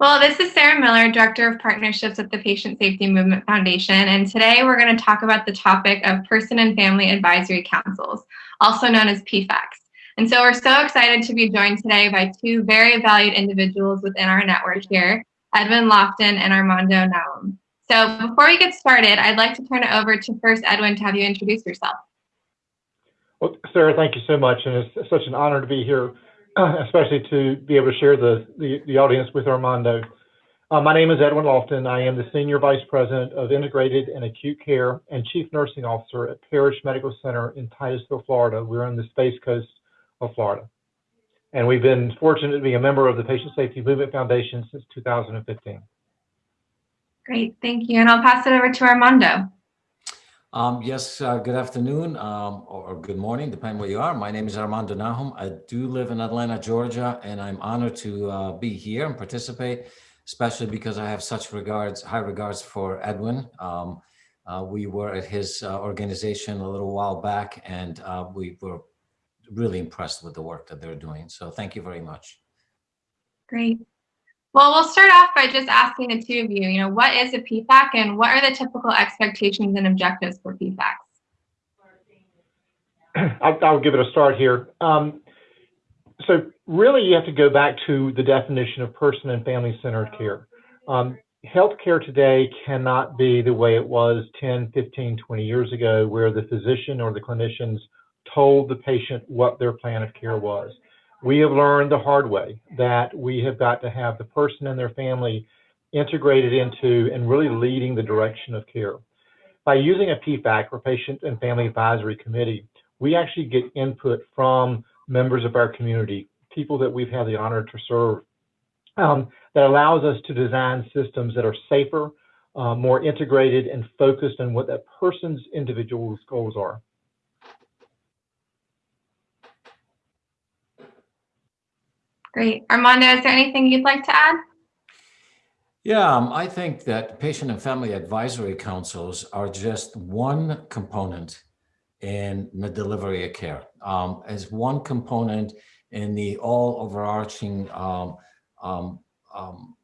Well, this is Sarah Miller, Director of Partnerships at the Patient Safety Movement Foundation, and today we're going to talk about the topic of Person and Family Advisory Councils, also known as PFACs. And so we're so excited to be joined today by two very valued individuals within our network here, Edwin Lofton and Armando Nahum. So before we get started, I'd like to turn it over to first Edwin to have you introduce yourself. Well, Sarah, thank you so much, and it's such an honor to be here especially to be able to share the, the, the audience with Armando. Uh, my name is Edwin Lofton. I am the Senior Vice President of Integrated and Acute Care and Chief Nursing Officer at Parrish Medical Center in Titusville, Florida. We're on the Space Coast of Florida. And we've been fortunate to be a member of the Patient Safety Movement Foundation since 2015. Great, thank you. And I'll pass it over to Armando. Um, yes, uh, good afternoon um, or, good morning, depending where you are. My name is Armando Nahum. I do live in Atlanta, Georgia, and I'm honored to uh, be here and participate, especially because I have such regards, high regards for Edwin. Um, uh, we were at his uh, organization a little while back, and uh, we were really impressed with the work that they're doing. So thank you very much. Great. Well, we'll start off by just asking the two of you, you know, what is a PFAC and what are the typical expectations and objectives for PFACs? I'll, I'll give it a start here. Um, so really you have to go back to the definition of person and family centered care. Um, healthcare today cannot be the way it was 10, 15, 20 years ago where the physician or the clinicians told the patient what their plan of care was we have learned the hard way that we have got to have the person and their family integrated into and really leading the direction of care. By using a PFAC or Patient and Family Advisory Committee, we actually get input from members of our community, people that we've had the honor to serve, um, that allows us to design systems that are safer, uh, more integrated, and focused on what that person's individual goals are. Great. Armando, is there anything you'd like to add? Yeah, um, I think that patient and family advisory councils are just one component in the delivery of care, um, as one component in the all overarching um, um, um,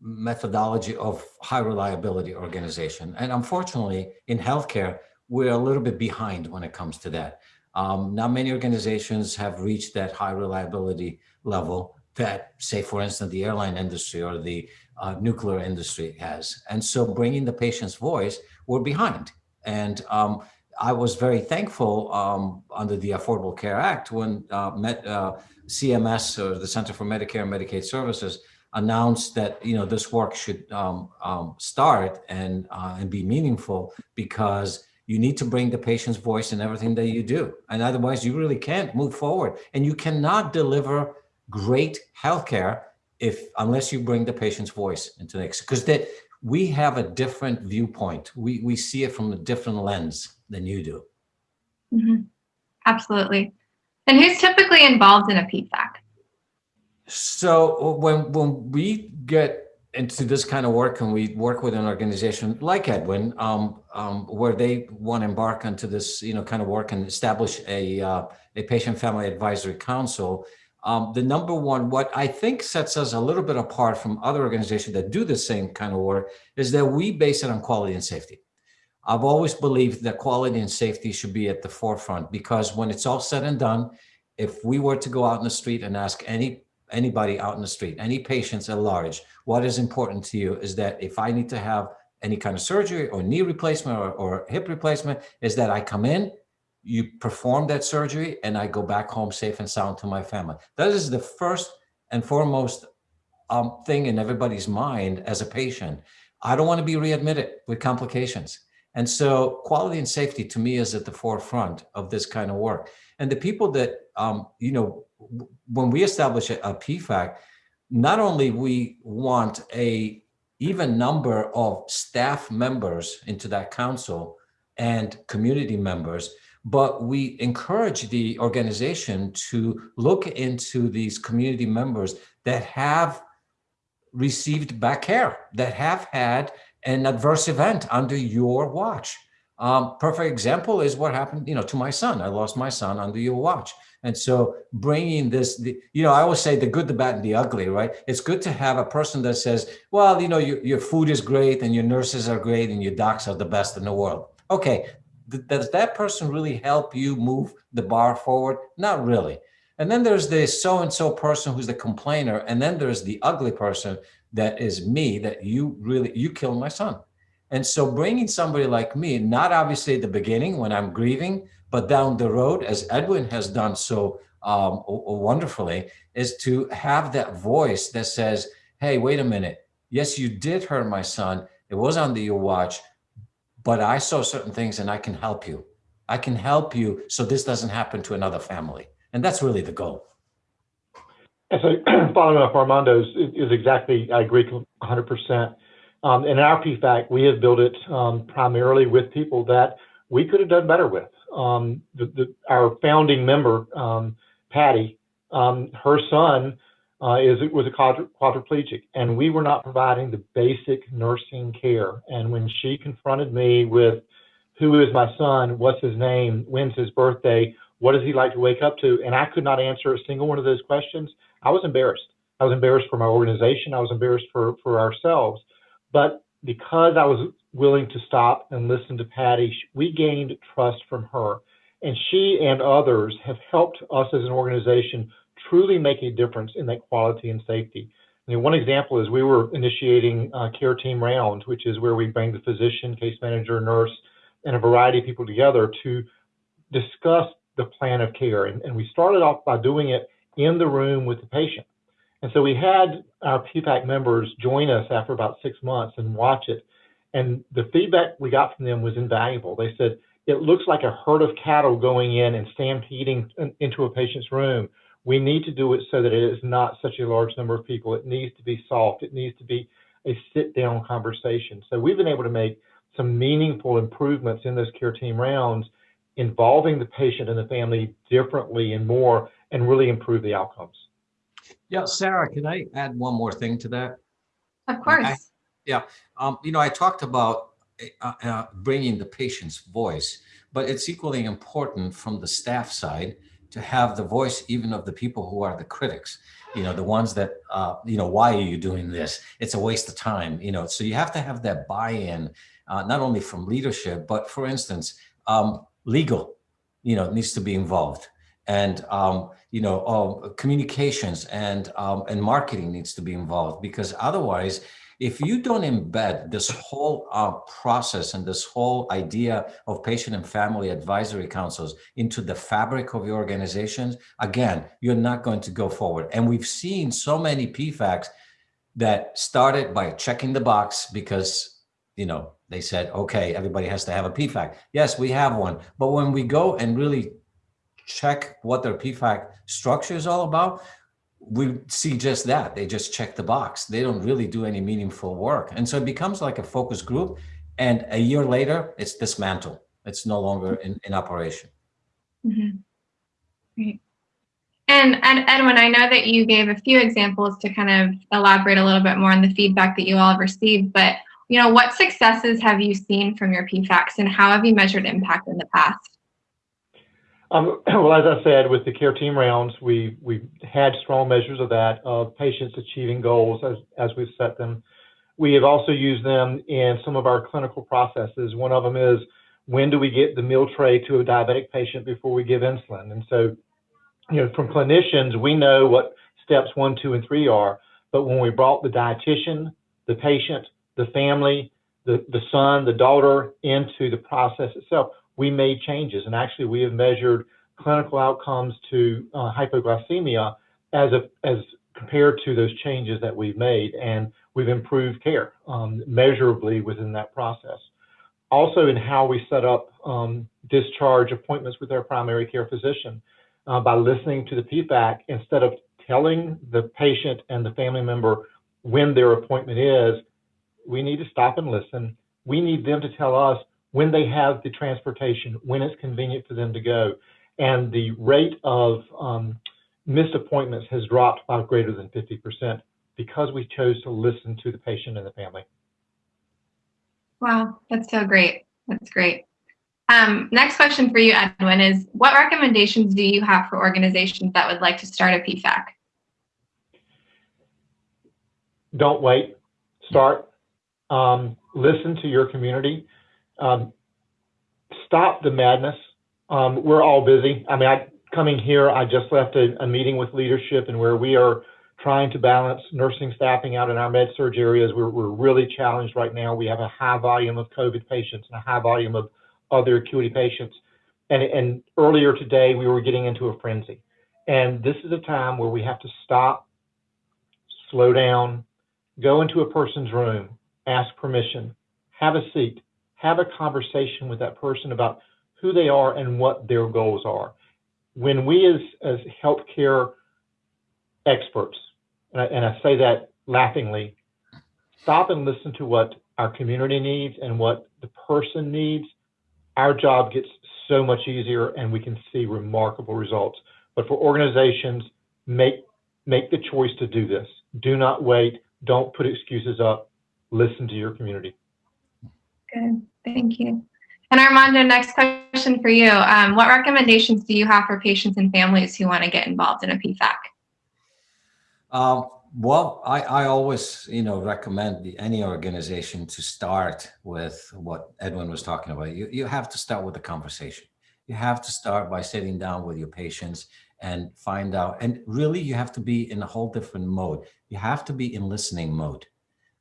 methodology of high reliability organization. And unfortunately, in healthcare, we're a little bit behind when it comes to that. Um, not many organizations have reached that high reliability level that, say, for instance, the airline industry or the uh, nuclear industry has. And so bringing the patient's voice, we're behind. And um, I was very thankful um, under the Affordable Care Act when uh, Met, uh, CMS or the Center for Medicare and Medicaid Services announced that you know this work should um, um, start and uh, and be meaningful because you need to bring the patient's voice in everything that you do. And otherwise you really can't move forward. And you cannot deliver great healthcare if unless you bring the patient's voice into the mix. Because that we have a different viewpoint. We, we see it from a different lens than you do. Mm -hmm. Absolutely. And who's typically involved in a PFAC? So when, when we get into this kind of work and we work with an organization like Edwin, um, um, where they want to embark onto this, you know, kind of work and establish a, uh, a patient family advisory council, um, the number one, what I think sets us a little bit apart from other organizations that do the same kind of work is that we base it on quality and safety. I've always believed that quality and safety should be at the forefront because when it's all said and done, if we were to go out in the street and ask any anybody out in the street, any patients at large, what is important to you is that if I need to have any kind of surgery or knee replacement or, or hip replacement, is that I come in, you perform that surgery, and I go back home safe and sound to my family. That is the first and foremost um, thing in everybody's mind as a patient. I don't want to be readmitted with complications. And so quality and safety to me is at the forefront of this kind of work. And the people that, um, you know, when we establish a, a PFAC, not only we want a even number of staff members into that council and community members, but we encourage the organization to look into these community members that have received back care, that have had an adverse event under your watch. Um, perfect example is what happened, you know, to my son. I lost my son under your watch. And so bringing this, the, you know, I always say the good, the bad, and the ugly, right? It's good to have a person that says, well, you know, your, your food is great and your nurses are great and your docs are the best in the world. Okay, th does that person really help you move the bar forward? Not really. And then there's the so-and-so person who's the complainer. And then there's the ugly person that is me that you really, you killed my son. And so bringing somebody like me, not obviously at the beginning when I'm grieving, but down the road, as Edwin has done so um, wonderfully, is to have that voice that says, hey, wait a minute. Yes, you did hurt my son. It was under your watch, but I saw certain things and I can help you. I can help you so this doesn't happen to another family. And that's really the goal. Following up Armando's is exactly, I agree 100%. Um, in our PFAC, we have built it um, primarily with people that we could have done better with. Um, our founding member, Patty, her son uh, is was a quadriplegic, and we were not providing the basic nursing care. And when she confronted me with, "Who is my son? What's his name? When's his birthday? What does he like to wake up to?" and I could not answer a single one of those questions, I was embarrassed. I was embarrassed for my organization. I was embarrassed for for ourselves. But because I was willing to stop and listen to Patty, we gained trust from her. And she and others have helped us as an organization truly make a difference in that quality and safety. I mean, one example is we were initiating uh, care team rounds, which is where we bring the physician, case manager, nurse, and a variety of people together to discuss the plan of care. And, and we started off by doing it in the room with the patient. And so we had our PFAC members join us after about six months and watch it. And the feedback we got from them was invaluable. They said, it looks like a herd of cattle going in and stampeding into a patient's room. We need to do it so that it is not such a large number of people. It needs to be soft. It needs to be a sit down conversation. So we've been able to make some meaningful improvements in those care team rounds involving the patient and the family differently and more and really improve the outcomes. Yeah, Sarah, can I add one more thing to that? Of course. I, yeah, um, you know, I talked about uh, uh, bringing the patient's voice, but it's equally important from the staff side to have the voice even of the people who are the critics, you know, the ones that, uh, you know, why are you doing this? It's a waste of time, you know, so you have to have that buy-in, uh, not only from leadership, but for instance, um, legal, you know, needs to be involved and um, you know uh, communications and um, and marketing needs to be involved because otherwise if you don't embed this whole uh, process and this whole idea of patient and family advisory councils into the fabric of your organizations, again, you're not going to go forward. And we've seen so many PFACs that started by checking the box because, you know, they said, okay, everybody has to have a PFAC. Yes, we have one. But when we go and really check what their PFAC structure is all about, we see just that. They just check the box. They don't really do any meaningful work. And so it becomes like a focus group. And a year later, it's dismantled. It's no longer in, in operation. Mm -hmm. Great. And, and Edwin, I know that you gave a few examples to kind of elaborate a little bit more on the feedback that you all have received, but you know, what successes have you seen from your PFACs and how have you measured impact in the past? Um, well, as I said, with the care team rounds, we we had strong measures of that of patients achieving goals as as we've set them. We have also used them in some of our clinical processes. One of them is when do we get the meal tray to a diabetic patient before we give insulin? And so, you know, from clinicians, we know what steps one, two, and three are. But when we brought the dietitian, the patient, the family, the, the son, the daughter into the process itself, we made changes. And actually, we have measured clinical outcomes to uh, hypoglycemia as, a, as compared to those changes that we've made. And we've improved care um, measurably within that process. Also, in how we set up um, discharge appointments with our primary care physician uh, by listening to the feedback instead of telling the patient and the family member when their appointment is, we need to stop and listen. We need them to tell us when they have the transportation, when it's convenient for them to go. And the rate of um, missed appointments has dropped by greater than 50% because we chose to listen to the patient and the family. Wow, that's so great. That's great. Um, next question for you, Edwin, is what recommendations do you have for organizations that would like to start a PFAC? Don't wait. Start. Um, listen to your community. Um, stop the madness. Um, we're all busy. I mean, I, coming here, I just left a, a meeting with leadership and where we are trying to balance nursing staffing out in our med surg areas. We're, we're really challenged right now. We have a high volume of COVID patients and a high volume of other acuity patients. And, and earlier today, we were getting into a frenzy. And this is a time where we have to stop, slow down, go into a person's room, ask permission, have a seat, have a conversation with that person about who they are and what their goals are. When we as, as healthcare experts, and I, and I say that laughingly, stop and listen to what our community needs and what the person needs, our job gets so much easier and we can see remarkable results. But for organizations, make make the choice to do this. Do not wait. Don't put excuses up. Listen to your community. Good, thank you. And Armando, next question for you. Um, what recommendations do you have for patients and families who want to get involved in a PFAC? Um, well, I, I always, you know, recommend the, any organization to start with what Edwin was talking about. You, you have to start with a conversation. You have to start by sitting down with your patients and find out. And really, you have to be in a whole different mode. You have to be in listening mode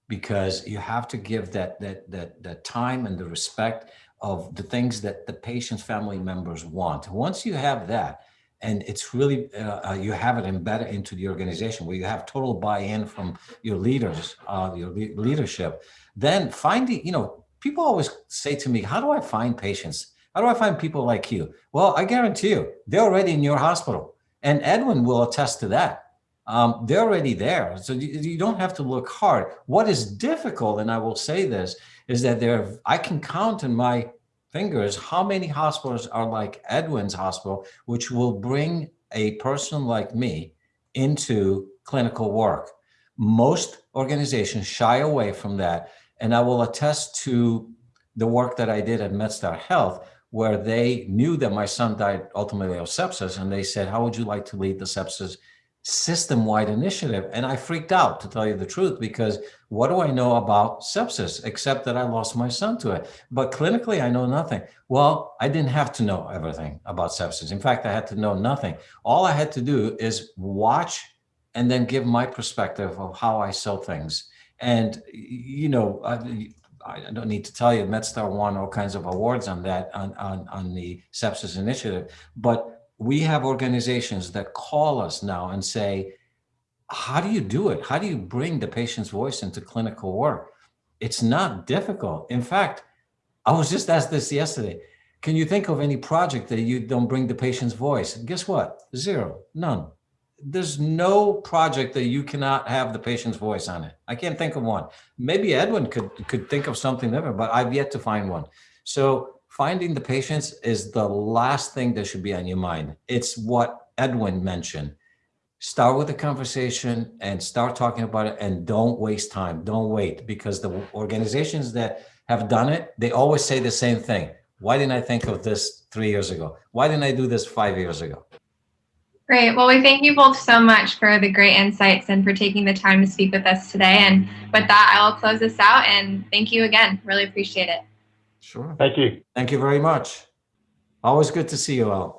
because you have to give that that that time and the respect of the things that the patient's family members want. Once you have that, and it's really uh, uh you have it embedded into the organization where you have total buy-in from your leaders, uh, your le leadership, then finding you know people always say to me, how do I find patients? How do I find people like you? Well, I guarantee you, they're already in your hospital. And Edwin will attest to that. Um, they're already there. So you, you, don't have to look hard. What is difficult, and I will say this, is that there I can count in my fingers how many hospitals are like Edwin's hospital, which will bring a person like me into clinical work. Most organizations shy away from that. And I will attest to the work that I did at MedStar Health, where they knew that my son died ultimately of sepsis and they said, how would you like to lead the sepsis system-wide initiative? And I freaked out to tell you the truth because what do I know about sepsis except that I lost my son to it? But clinically, I know nothing. Well, I didn't have to know everything about sepsis. In fact, I had to know nothing. All I had to do is watch and then give my perspective of how I saw things. And, you know, I don't need to tell you, MedStar won all kinds of awards on that, on, on, on the sepsis initiative. But we have organizations that call us now and say, how do you do it? How do you bring the patient's voice into clinical work? It's not difficult. In fact, I was just asked this yesterday. Can you think of any project that you don't bring the patient's voice? Guess what? Zero, none there's no project that you cannot have the patient's voice on it. I can't think of one. Maybe Edwin could could think of something different, but I've yet to find one. So finding the patients is the last thing that should be on your mind. It's what Edwin mentioned. Start with the conversation and start talking about it and don't waste time. Don't wait because the organizations that have done it, they always say the same thing. Why didn't I think of this three years ago? Why didn't I do this five years ago? Great. Well, we thank you both so much for the great insights and for taking the time to speak with us today. And with that, I will close this out and thank you again. Really appreciate it. Sure. Thank you. Thank you very much. Always good to see you all.